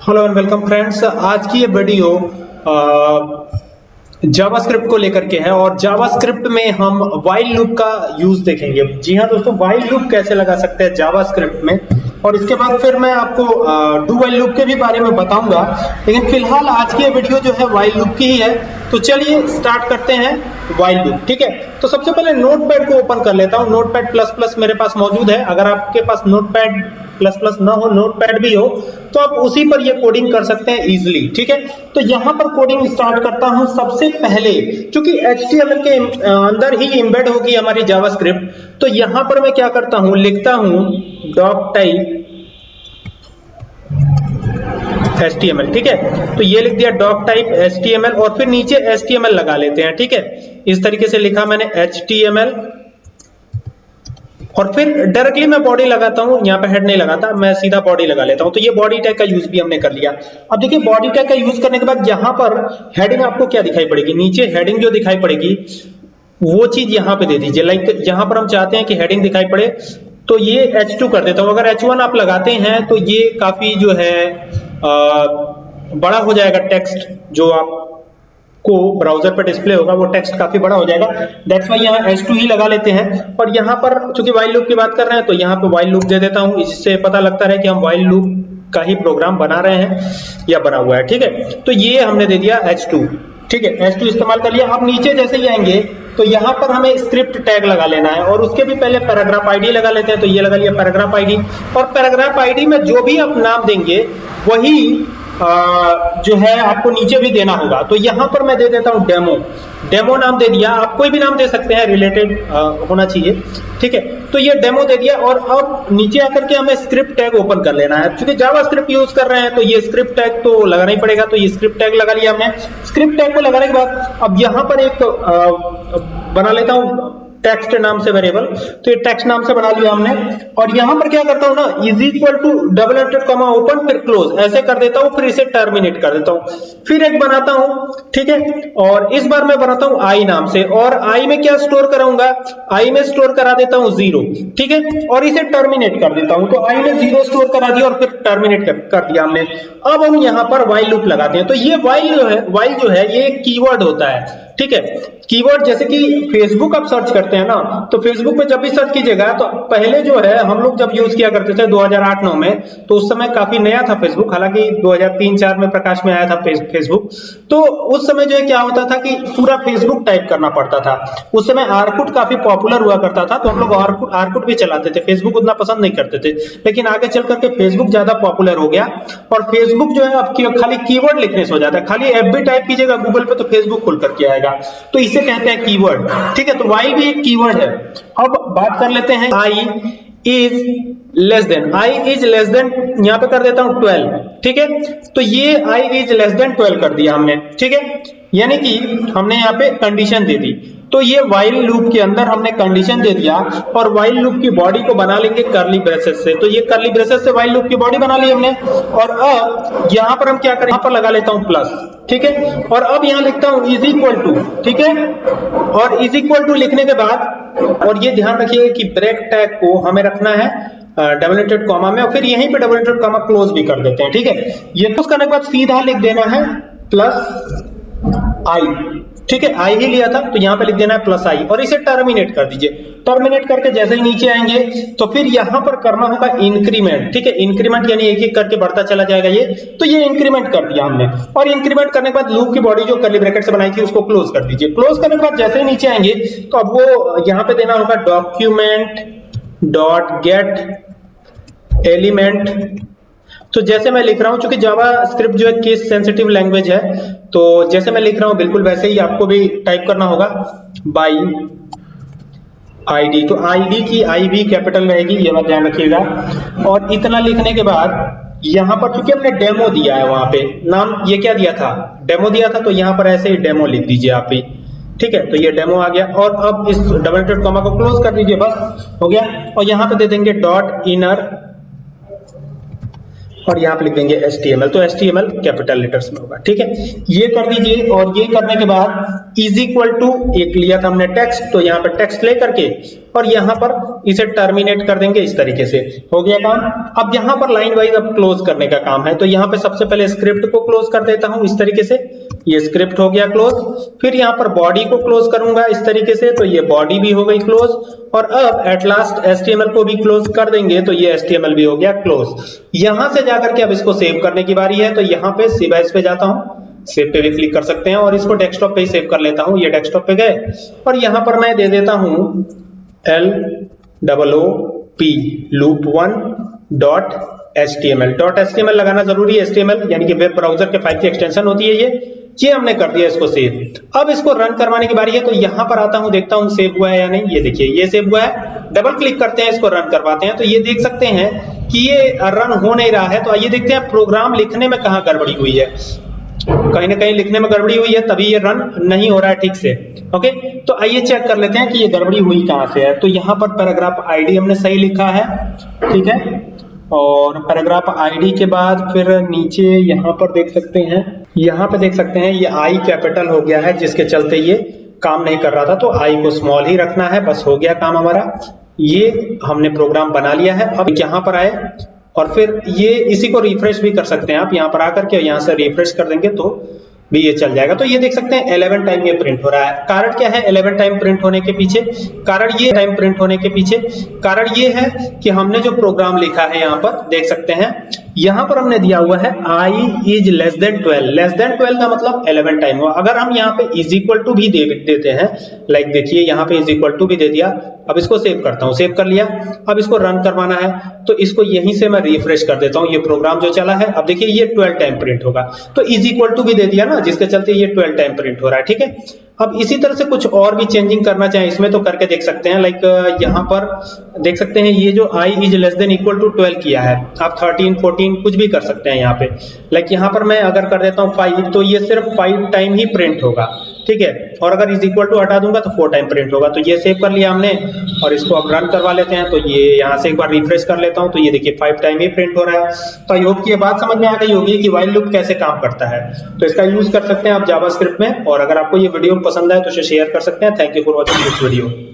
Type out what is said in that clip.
Hello and welcome friends आज की ये वीडियो जावास्क्रिप्ट को लेकर के है और जावास्क्रिप्ट में हम वाइल लूप का यूज़ देखेंगे। जी हाँ दोस्तों वाइल लूप कैसे लगा सकते हैं जावास्क्रिप्ट में? और इसके बाद फिर मैं आपको डू वाइल लूप के भी बारे में बताऊँगा। लेकिन फ़िलहाल आज की ये वीडियो जो है वाइल लूप की ही है। तो चलिए स्टार्ट करते हैं वाइल लूप ठीक है? तो सबसे पहले नोटपैड को ओपन कर लेता हूँ। नोटपैड प्लस प्लस मेरे पास मौजूद है। अगर आपके पास नोटपैड प्लस प्लस ना हो नोटपैड भी हो तो आप उसी पर ये कोडिंग कर सकते हैं इजीली ठीक है? तो यहाँ पर कोडिंग स्टार्ट करता हूँ सबसे पहले, क्योंकि HTML के अंदर ही एम्बेड होगी हमारी जावास्क्रिप्ट तो यहाँ पर मैं क्या करता हूँ, लिखता हूँ डॉक टाइप HTML, ठीक है? तो ये लिख दिया डॉक टाइप HTML और फिर नीचे HTML लगा लेते हैं, ठीक है? इस तरीके से लिखा मैंने HTML और फिर डायरेक्टली मैं बॉडी लगाता हूँ यहाँ पे हेड नहीं लगाता मैं सीधा बॉडी लगा लेता हूँ। तो ये बॉडी टैग का यूज़ भी हमने कर लिया। अब देखिए बॉडी टैग का यूज़ करने के बाद यहाँ पर हेडिंग आपको क्या दिखाई पड़ेगी? नीचे हेडिंग जो दिखाई पड़ेगी वो चीज़ यहाँ पे दे दीजिए। लाइक यहाँ पर हम चाहते हैं कि हेडिंग दिखाई पड़े। तो ये H2 कर देता हूँ। अगर H1 आप लगाते हैं तो ये काफ़ी जो है आ, बड़ा हो जाएगा टेक्स्ट जो आप को ब्राउज़र पर डिस्प्ले होगा, वो टेक्स्ट काफ़ी बड़ा हो जाएगा। दैट्स वाई यहाँ H2 ही लगा लेते हैं। और यहाँ पर चूँकि वाइल लूप की बात कर रहे हैं तो यहाँ पे वाइल लूप दे देता हूँ। इससे पता लगता है कि हम वाइल लूप का ही प्रोग्राम बना रहे हैं या बना हुआ है, ठीक है? तो ये हमने दे दिया H2 ठीक है? H2 इस्तेमाल कर लिया। अब नीचे जैसे ही आएँगे तो यहाँ पर हमें स्क्रिप्ट टैग लगा लेना है। और उसके भी पहले पैराग्राफ आईडी लगा लेते हैं। तो ये लगा लिया पैराग्राफ आईडी और पैराग्राफ आईडी में जो भी आप नाम देंगे, वही जो है आपको नीचे भी देना होगा। तो यहाँ पर मैं दे देता हूँ डेमो। डेमो नाम दे दिया। आप कोई भी नाम दे सकते हैं रिलेटेड होना चाहिए। ठीक है? तो ये डेमो दे दिया और अब नीचे आकर के हमें स्क्रिप्ट टैग ओपन कर लेना है। क्योंकि जावा स्क्रिप्ट यूज़ कर रहे हैं तो ये स्क्रिप्ट टैग तो लगाना ही पड़ेगा। तो ये स्क्रिप्ट टैग लगा लिया हमने। स्क्रिप्ट टैग को लगाने के बाद अब यहाँ पर एक आ, बना लेता हूँ। टेक्स्ट नाम से वेरिएबल तो ये टेक्स्ट नाम से बना लिया हमने। और यहाँ पर क्या करता हूँ ना is equal to double inverted comma open फिर क्लोज ऐसे कर देता हूँ फिर इसे टर्मिनेट कर देता हूँ। फिर एक बनाता हूँ ठीक है? और इस बार मैं बनाता हूँ आई नाम से। और आई में क्या स्टोर कराऊँगा? आई में स्टोर करा देता हूँ ज़ीरो ठीक है? और इसे टर्मिनेट कर देता हूँ। तो आई में ज़ीरो स्टोर करा दिया और फिर टर्मिनेट कर, कर दिया हमने। अब हम यहाँ पर वाइल लूप लगाते हैं। तो ये वाइल जो है वाइल जो है ये कीवर्ड होता है। ठीक है? कीवर्ड जैसे कि फेसबुक आप सर्च करते हैं ना तो फेसबुक पे जब भी सर्च कीजिएगा तो पहले जो है, हम लोग जब यूज़ किया करते थे 2008-9 में तो उस समय काफ़ी नया था फेसबुक हालाँकि 2003-4 में प्रकाश में आया था फेसबुक तो उस समय जो है क्या होता था कि पूरा फेसबुक टाइप करना पड़ता था। उस समय आरकुट काफ़ी पॉपुलर हुआ करता था तो हम लोग आरकुट भी चलाते थे फेसबुक उतना पसंद नहीं करते थे। लेकिन आगे चल करके फेसबुक ज़्यादा पॉपुलर हो गया, और फेसबुक जो है अब खाली कीवर्ड लिखने से हो जाता है। खाली एफ़ टाइप कीजिएगा गूगल पे तो फेसबुक खुल करके आएगा। तो इसे कहते हैं कीवर्ड ठीक है तो वाइल भी एक कीवर्ड है। अब बात कर लेते हैं I is less than I is less than यहाँ पे कर देता हूँ 12 ठीक है तो ये आई इज़ लेस देन 12 कर दिया हमने। ठीक है, यानी कि हमने यहाँ पे कंडीशन दे दी। तो ये वाइल लूप के अंदर हमने कंडीशन दे दिया और वाइल लूप की बॉडी को बना लेंगे करली ब्रेसेस से। तो ये करली ब्रेसेस से वाइल लूप की बॉडी बना ली हमने। और अब यहाँ पर हम क्या करें? यहाँ पर लगा लेता हूँ प्लस ठीक है? और अब यहाँ लिखता हूँ इज़ इक्वल टू ठीक है? और इज़ इक्वल टू लिखने के बाद, और ये ध्यान रखिएगा कि ब्रेक टैग को हमें रखना है डबल कॉमा में, और फिर यहीं पे डबल कॉमा क्लोज भी कर देते हैं, ठीक है? ये क्लोज करने के बाद सीधा लिख देना है प्लस आई ठीक है? आई ही लिया था तो यहाँ पे लिख देना है प्लस आई और इसे टर्मिनेट कर दीजिए। टर्मिनेट करके जैसे ही नीचे आएँगे तो फिर यहाँ पर करना होगा इंक्रीमेंट ठीक है? इंक्रीमेंट यानी एक एक करके बढ़ता चला जाएगा ये। तो ये इंक्रीमेंट कर दिया हमने। और इंक्रीमेंट करने के बाद लूप की बॉडी जो करली ब्रैकेट से बनाई थी, उसको क्लोज कर दीजिए। क्लोज करने के बाद जैसे ही नीचे आएँगे तो अब वो यहाँ पे देना होगा डॉक्यूमेंट डॉट गेट एलिमेंट तो जैसे मैं लिख रहा हूँ, चूँकि जावा स्क्रिप्ट जो है केस सेंसिटिव लैंग्वेज है तो जैसे मैं लिख रहा हूँ, बिल्कुल वैसे ही आपको भी टाइप करना होगा। बाई आईडी तो आईडी की आई भी कैपिटल रहेगी, ये बात ध्यान रखिएगा। और इतना लिखने के बाद, यहाँ पर चूँकि हमने डेमो दिया है वहाँ पे, नाम ये क्या दिया था? डेमो दिया था तो यहाँ पर ऐसे ही डेमो लिख दीजिए आप ही ठीक है तो ये डेमो आ गया। और अब इस डबल कॉमा को क्लोज कर दीजिए, बस, हो गया। और यहाँ पे दे देंगे डॉट इनर और यहाँ पे लिख देंगे एस तो एस कैपिटल लेटर्स में होगा, ठीक है? ये कर दीजिए और ये करने के बाद इज़ इक्वल टू एक लिया था हमने टेक्स्ट तो यहाँ पर टेक्स्ट ले करके और यहाँ पर इसे टर्मिनेट कर देंगे इस तरीके से। हो गया काम? अब यहाँ पर लाइन वाइज अब क्लोज करने का काम है तो यहाँ पे सबसे पहले स्क्रिप्ट को क्लोज कर देता हूँ इस तरीके से। ये स्क्रिप्ट हो गया क्लोज फिर यहाँ पर बॉडी को क्लोज करूँगा इस तरीके से तो ये बॉडी भी हो गई क्लोज और अब एट लास्ट एस को भी क्लोज कर देंगे तो ये एस भी हो गया क्लोज यहाँ से जाकर के अब इसको सेव करने की बारी है तो यहाँ पे सिवाइस पे जाता हूँ. सेव पे भी क्लिक कर सकते हैं और इसको डेस्कटॉप पे ही सेव कर लेता हूँ, ये डेस्कटॉप पे गए. और यहाँ पर मैं दे देता हूँ L double P loop one dot H T M L dot H T M L लगाना ज़रूरी है एच टी एम एल यानी कि वेब ब्राउज़र के फ़ाइल की एक्सटेंशन होती है ये. ये हमने कर दिया इसको सेव अब इसको रन करवाने की बारी है तो यहाँ पर आता हूँ, देखता हूँ सेव हुआ है या नहीं। ये देखिए, ये सेव हुआ है। डबल क्लिक करते हैं, इसको रन करवाते हैं। तो ये देख सकते हैं कि ये रन हो नहीं रहा है। तो आइए देखते हैं प्रोग्राम लिखने में कहाँ गड़बड़ी हुई है। कहीं ना कहीं लिखने में गड़बड़ी हुई है, तभी ये रन नहीं हो रहा है ठीक से। ओके तो आइए चेक कर लेते हैं कि ये गड़बड़ी हुई कहाँ से है। तो यहाँ पर पैराग्राफ आईडी हमने सही लिखा है, ठीक है? और पैराग्राफ आईडी के बाद फिर नीचे यहाँ पर देख सकते हैं यहाँ पे देख सकते हैं, ये आई कैपिटल हो गया है, जिसके चलते ये काम नहीं कर रहा था तो आई को स्मॉल ही रखना है, बस हो गया काम हमारा। ये हमने प्रोग्राम बना लिया है, अब यहाँ पर आए, और फिर ये इसी को रिफ्रेश भी कर सकते हैं आप, यहाँ पर आकर के यहाँ से रिफ्रेश कर देंगे तो भी ये चल जाएगा। तो ये देख सकते हैं 11 टाइम ये प्रिंट हो रहा है। कारण क्या है 11 टाइम प्रिंट होने के पीछे? कारण ये टाइम प्रिंट होने के पीछे, कारण ये है कि हमने जो प्रोग्राम लिखा है यहाँ पर, देख सकते हैं यहाँ पर हमने दिया हुआ है i is less than 12 less than 12 का मतलब 11 टाइम हुआ। अगर हम यहाँ पे इज़ इक्वल टू भी दे देते हैं लाइक देखिए यहाँ पे इज़ इक्वल टू भी दे दिया। अब इसको सेव करता हूँ। सेव कर लिया। अब इसको रन करवाना है। तो इसको यहीं से मैं रिफ्रेश कर देता हूँ। ये प्रोग्राम जो चला है, अब देखिए ये 12 टाइम प्रिंट होगा। तो इज़ इक्वल टू भी दे दिया ना, जिसके चलते ये 12 टाइम प्रिंट हो रहा है। ठीक है? अब इसी तरह से कुछ और भी चेंजिंग करना चाहे, इसमें तो करके देख सकते हैं। लाइक यहाँ पर देख सकते हैं, ये जो i is less than equal to 12 किया है। आप 13 14 कुछ भी कर सकते हैं यहाँ पे। लाइक यहाँ पर मैं अगर कर देता हूँ 5 तो ये सिर्फ़ 5 टाइम ही प्रिंट होगा। ठीक है? और अगर इज़ इक्वल टू हटा दूँगा तो फोर टाइम प्रिंट होगा। तो ये सेव कर लिया हमने, और इसको अब रन करवा लेते हैं। तो ये यहाँ से एक बार रिफ्रेश कर लेता हूँ। तो ये देखिए फाइव टाइम ही प्रिंट हो रहा है। तो आई होप की बात समझ में आ गई होगी कि वाइल लूप कैसे काम करता है। तो इसका यूज़ कर सकते हैं आप जावा में। और अगर आपको ये वीडियो पसंद आए तो शेयर कर सकते हैं। Thank you for watching this video